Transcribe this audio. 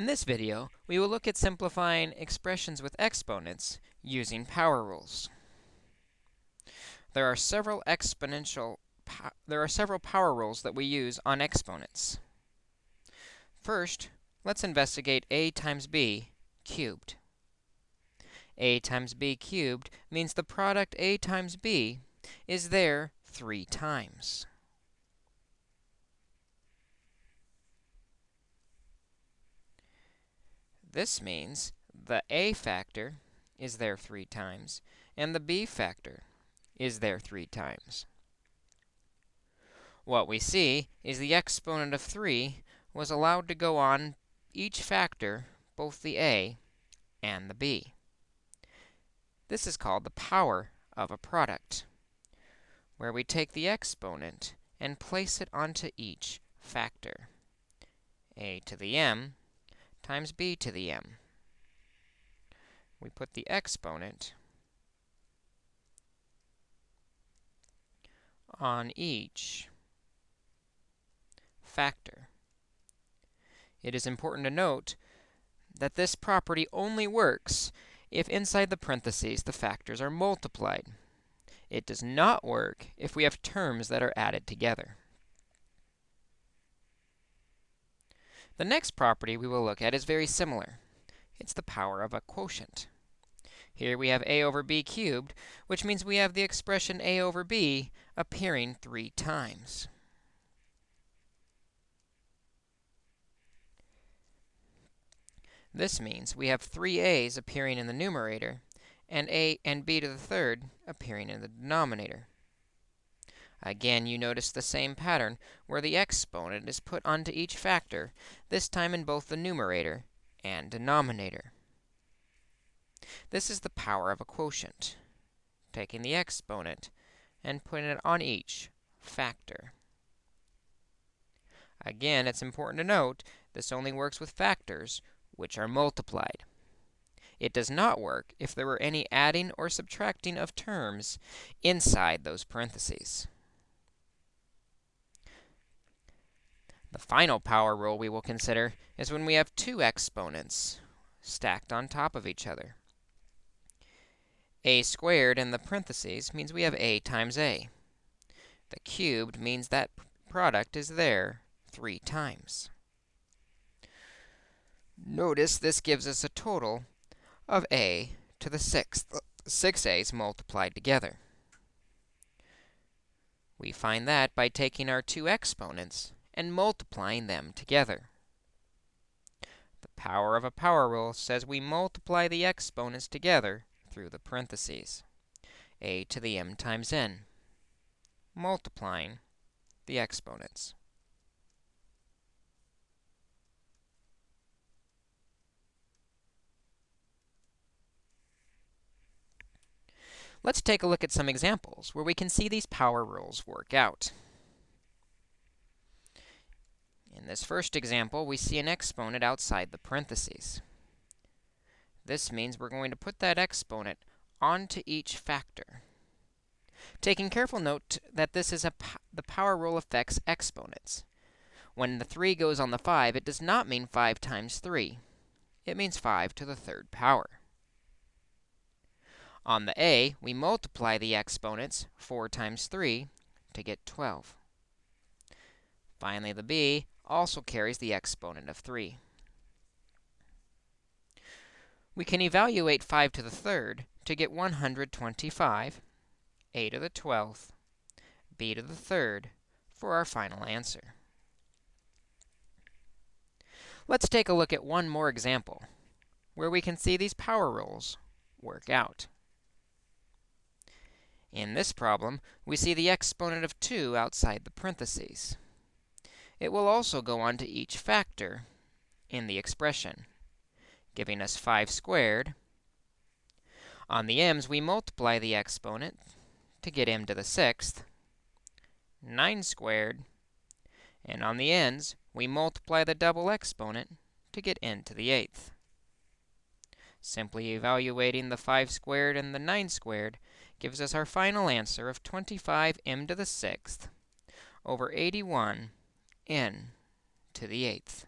In this video, we will look at simplifying expressions with exponents using power rules. There are several exponential there are several power rules that we use on exponents. First, let's investigate a times b cubed. a times b cubed means the product a times b is there 3 times. This means the a factor is there 3 times, and the b factor is there 3 times. What we see is the exponent of 3 was allowed to go on each factor, both the a and the b. This is called the power of a product, where we take the exponent and place it onto each factor. a to the m times b to the m. We put the exponent on each factor. It is important to note that this property only works if inside the parentheses the factors are multiplied. It does not work if we have terms that are added together. The next property we will look at is very similar. It's the power of a quotient. Here we have a over b cubed, which means we have the expression a over b appearing 3 times. This means we have three a's appearing in the numerator and a and b to the third appearing in the denominator. Again, you notice the same pattern, where the exponent is put onto each factor, this time in both the numerator and denominator. This is the power of a quotient, taking the exponent and putting it on each factor. Again, it's important to note this only works with factors which are multiplied. It does not work if there were any adding or subtracting of terms inside those parentheses. The final power rule we will consider is when we have two exponents stacked on top of each other. a squared in the parentheses means we have a times a. The cubed means that product is there 3 times. Notice this gives us a total of a to the sixth, uh, 6a's multiplied together. We find that by taking our two exponents and multiplying them together. The power of a power rule says we multiply the exponents together through the parentheses. a to the m times n, multiplying the exponents. Let's take a look at some examples where we can see these power rules work out. In this first example, we see an exponent outside the parentheses. This means we're going to put that exponent onto each factor. Taking careful note that this is a the power rule affects exponents. When the 3 goes on the 5, it does not mean 5 times 3. It means 5 to the third power. On the a, we multiply the exponents, 4 times 3, to get 12. Finally, the b, also carries the exponent of 3. We can evaluate 5 to the third to get 125, a to the 12th, b to the third for our final answer. Let's take a look at one more example where we can see these power rules work out. In this problem, we see the exponent of 2 outside the parentheses. It will also go on to each factor in the expression, giving us 5 squared. On the m's, we multiply the exponent to get m to the sixth, 9 squared, and on the n's, we multiply the double exponent to get n to the eighth. Simply evaluating the 5 squared and the 9 squared gives us our final answer of 25 m to the sixth over 81 n to the eighth.